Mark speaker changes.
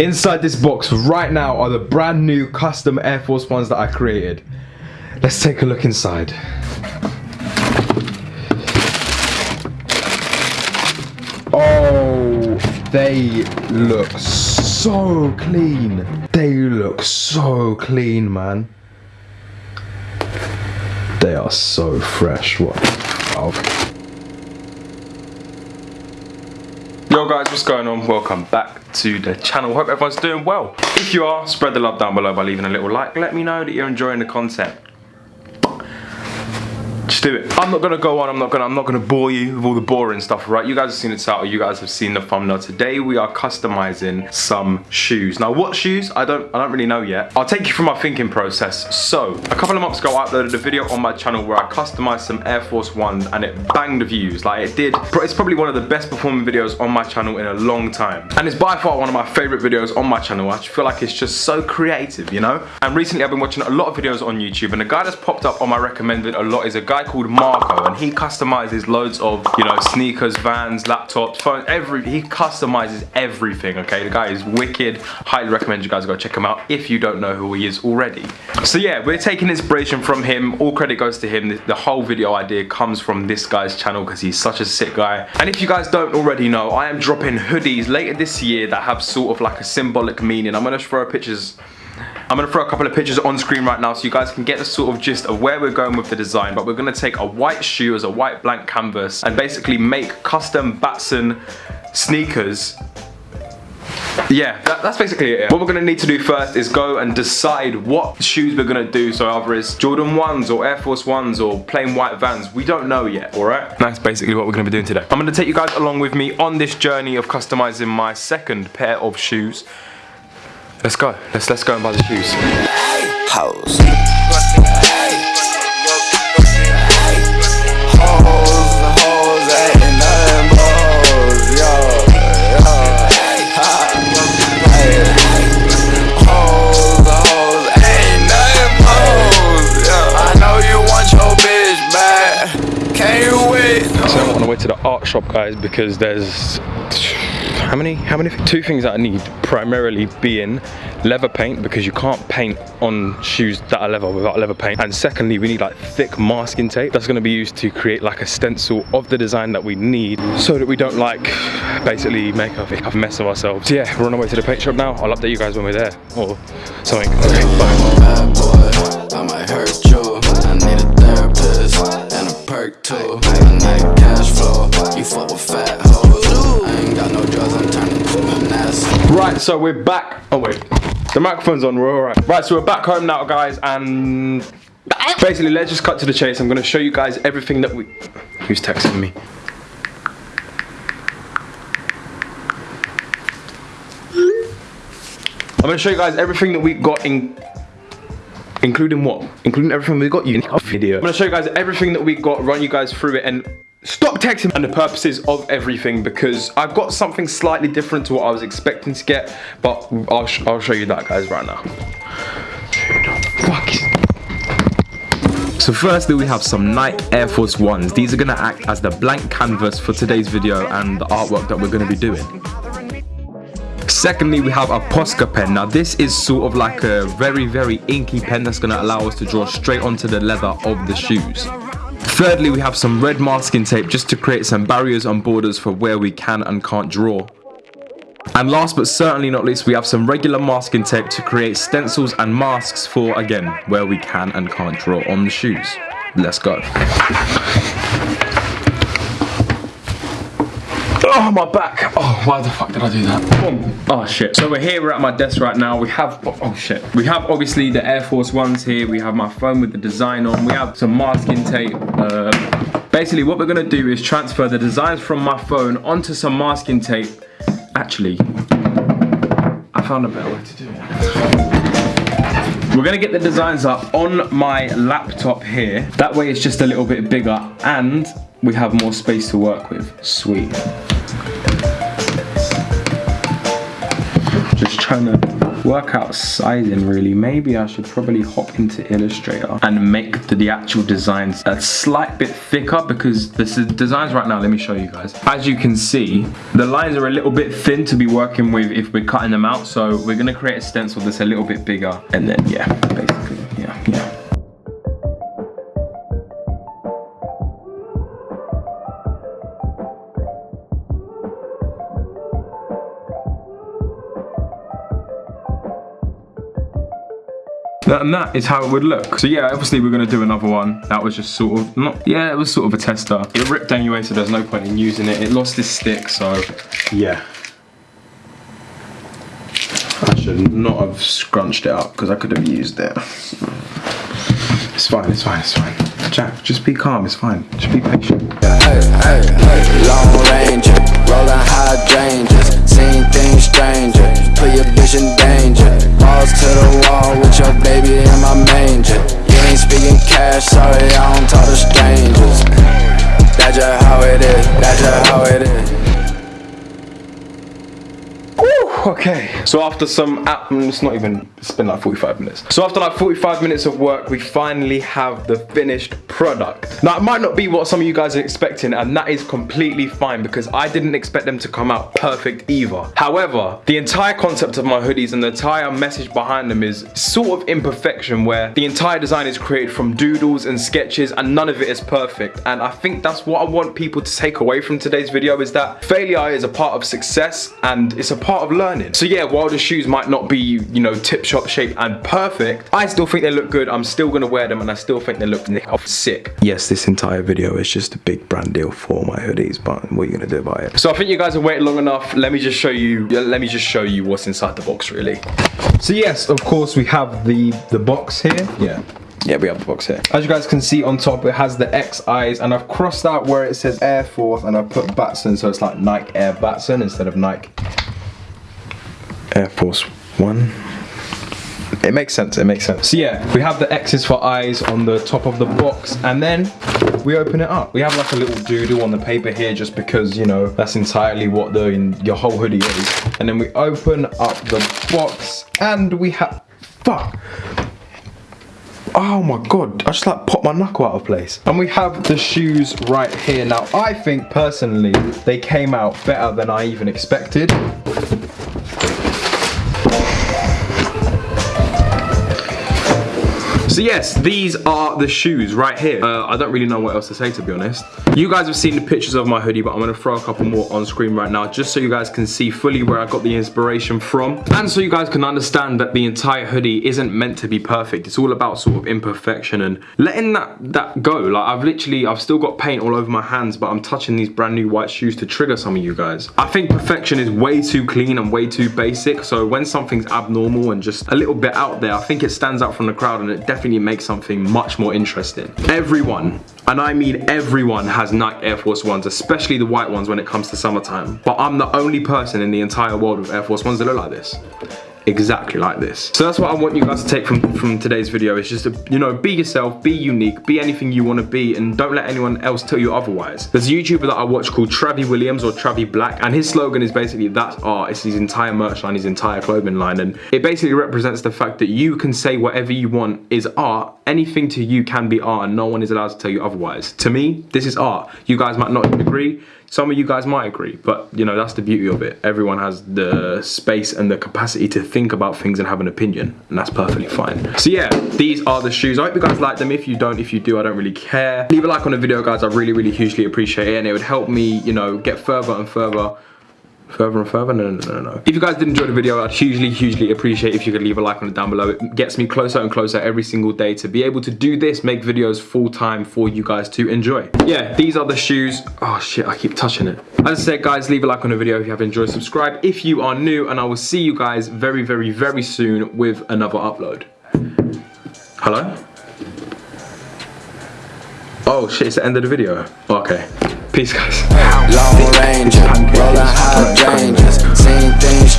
Speaker 1: Inside this box right now are the brand new custom Air Force Ones that I created. Let's take a look inside. Oh, they look so clean. They look so clean, man. They are so fresh. What? Oh. Guys, what's going on? Welcome back to the channel. Hope everyone's doing well. If you are, spread the love down below by leaving a little like. Let me know that you're enjoying the content. Just do it. I'm not gonna go on, I'm not gonna I'm not gonna bore you with all the boring stuff, right? You guys have seen the title, you guys have seen the thumbnail. Today we are customizing some shoes. Now what shoes? I don't I don't really know yet. I'll take you through my thinking process. So a couple of months ago I uploaded a video on my channel where I customized some Air Force Ones and it banged the views. Like it did. It's probably one of the best performing videos on my channel in a long time. And it's by far one of my favorite videos on my channel. I feel like it's just so creative, you know? And recently I've been watching a lot of videos on YouTube and the guy that's popped up on my recommended a lot is a guy called Marco and he customizes loads of, you know, sneakers, vans, laptops, phones, every, he customizes everything, okay? The guy is wicked. Highly recommend you guys go check him out if you don't know who he is already. So yeah, we're taking inspiration from him. All credit goes to him. The, the whole video idea comes from this guy's channel because he's such a sick guy. And if you guys don't already know, I am dropping hoodies later this year that have sort of like a symbolic meaning. I'm gonna throw pictures I'm gonna throw a couple of pictures on screen right now so you guys can get the sort of gist of where we're going with the design, but we're gonna take a white shoe as a white blank canvas and basically make custom Batson sneakers yeah, that, that's basically it. What we're gonna need to do first is go and decide what shoes we're gonna do. So either it's Jordan 1s or Air Force 1s or plain white Vans. We don't know yet, all right? That's basically what we're gonna be doing today. I'm gonna take you guys along with me on this journey of customizing my second pair of shoes. Let's go. Let's let's go and buy the shoes.
Speaker 2: Hoes. Hoes, hoes, ain't nothing but hoes, yo, yo. Hey. Hoes, hoes, ain't nothing but hoes, yo. I know you want your bitch back. Can you wait?
Speaker 1: So I'm on the way to the art shop, guys, because there's how many? How many? Two things that I need, primarily being leather paint because you can't paint on shoes that are leather without leather paint. And secondly, we need like thick masking tape that's going to be used to create like a stencil of the design that we need, so that we don't like basically make a, a mess of ourselves. So yeah, we're on our way to the paint shop now. I'll update you guys when we're there or something. Okay,
Speaker 2: nasty.
Speaker 1: Right, so we're back. Oh wait, the microphone's on. We're all right. Right, so we're back home now, guys, and basically, let's just cut to the chase. I'm gonna show you guys everything that we. Who's texting me? I'm gonna show you guys everything that we got in. Including what? Including everything we got you video. I'm gonna show you guys everything that we got, run you guys through it, and stop texting and the purposes of everything because I've got something slightly different to what I was expecting to get, but I'll, sh I'll show you that guys right now. So firstly we have some Nike Air Force Ones. These are gonna act as the blank canvas for today's video and the artwork that we're gonna be doing. Secondly, we have a Posca pen. Now this is sort of like a very, very inky pen that's gonna allow us to draw straight onto the leather of the shoes. Thirdly, we have some red masking tape just to create some barriers and borders for where we can and can't draw. And last but certainly not least, we have some regular masking tape to create stencils and masks for, again, where we can and can't draw on the shoes. Let's go. Oh, my back. Oh, why the fuck did I do that? Boom. Oh, shit. So we're here, we're at my desk right now. We have, oh, shit. We have, obviously, the Air Force Ones here. We have my phone with the design on. We have some masking tape. Uh, basically, what we're going to do is transfer the designs from my phone onto some masking tape. Actually, I found a better way to do it. We're gonna get the designs up on my laptop here. That way it's just a little bit bigger and we have more space to work with. Sweet. Just trying to work out sizing really. Maybe I should probably hop into Illustrator and make the, the actual designs a slight bit thicker because this is the designs right now, let me show you guys. As you can see, the lines are a little bit thin to be working with if we're cutting them out. So we're gonna create a stencil that's a little bit bigger. And then, yeah, basically, and that is how it would look. So yeah, obviously we're gonna do another one. That was just sort of, not, yeah, it was sort of a tester. It ripped anyway, so there's no point in using it. It lost its stick, so yeah. I should not have scrunched it up because I could have used it. It's fine, it's fine, it's fine. Jack, just be calm, it's fine. Just be patient. Hey, hey, hey, long ranger, rolling hydrangeas, seen things stranger, put your bitch in danger. Balls to the wall with your baby in my manger. So after some, mm, it's not even, it's been like 45 minutes. So after like 45 minutes of work, we finally have the finished product. Now it might not be what some of you guys are expecting and that is completely fine because I didn't expect them to come out perfect either. However, the entire concept of my hoodies and the entire message behind them is sort of imperfection where the entire design is created from doodles and sketches and none of it is perfect. And I think that's what I want people to take away from today's video is that failure is a part of success and it's a part of learning learning. So yeah, while the shoes might not be, you know, tip-top shape and perfect, I still think they look good. I'm still gonna wear them and I still think they look sick. Yes, this entire video is just a big brand deal for my hoodies, but what are you gonna do about it? So I think you guys have waited long enough. Let me just show you, let me just show you what's inside the box really. So yes, of course we have the, the box here. Yeah. Yeah, we have the box here. As you guys can see on top, it has the XIs and I've crossed out where it says Air Force and I've put Batson, so it's like Nike Air Batson instead of Nike Air Force One. It makes sense, it makes sense. So yeah, we have the X's for eyes on the top of the box and then we open it up. We have like a little doodle on the paper here just because, you know, that's entirely what the your whole hoodie is. And then we open up the box and we have, fuck. Oh my god, I just like popped my knuckle out of place. And we have the shoes right here. Now, I think personally, they came out better than I even expected. So yes, these are the shoes right here. Uh, I don't really know what else to say to be honest. You guys have seen the pictures of my hoodie, but I'm gonna throw a couple more on screen right now just so you guys can see fully where I got the inspiration from. And so you guys can understand that the entire hoodie isn't meant to be perfect. It's all about sort of imperfection and letting that, that go. Like I've literally, I've still got paint all over my hands, but I'm touching these brand new white shoes to trigger some of you guys. I think perfection is way too clean and way too basic. So when something's abnormal and just a little bit out there, I think it stands out from the crowd and it definitely definitely make something much more interesting. Everyone, and I mean everyone has Nike Air Force Ones, especially the white ones when it comes to summertime. But I'm the only person in the entire world with Air Force Ones that look like this exactly like this. So that's what I want you guys to take from, from today's video is just to, you know, be yourself, be unique, be anything you want to be and don't let anyone else tell you otherwise. There's a YouTuber that I watch called Travi Williams or Travi Black and his slogan is basically that's art. It's his entire merch line, his entire clothing line and it basically represents the fact that you can say whatever you want is art. Anything to you can be art and no one is allowed to tell you otherwise. To me, this is art. You guys might not agree. Some of you guys might agree, but you know, that's the beauty of it. Everyone has the space and the capacity to think about things and have an opinion, and that's perfectly fine. So yeah, these are the shoes. I hope you guys like them. If you don't, if you do, I don't really care. Leave a like on the video, guys. I really, really hugely appreciate it, and it would help me, you know, get further and further further and further? No no no no if you guys did enjoy the video i'd hugely hugely appreciate if you could leave a like on it down below. It gets me closer and closer every single day to be able to do this make videos full time for you guys to enjoy. Yeah these are the shoes. Oh shit i keep touching it. As i said guys leave a like on the video if you have enjoyed. Subscribe if you are new and i will see you guys very very very soon with another upload. Hello oh shit it's the end of the video okay Peace, guys. Long Ranger, rolling hydrangeas, seen things.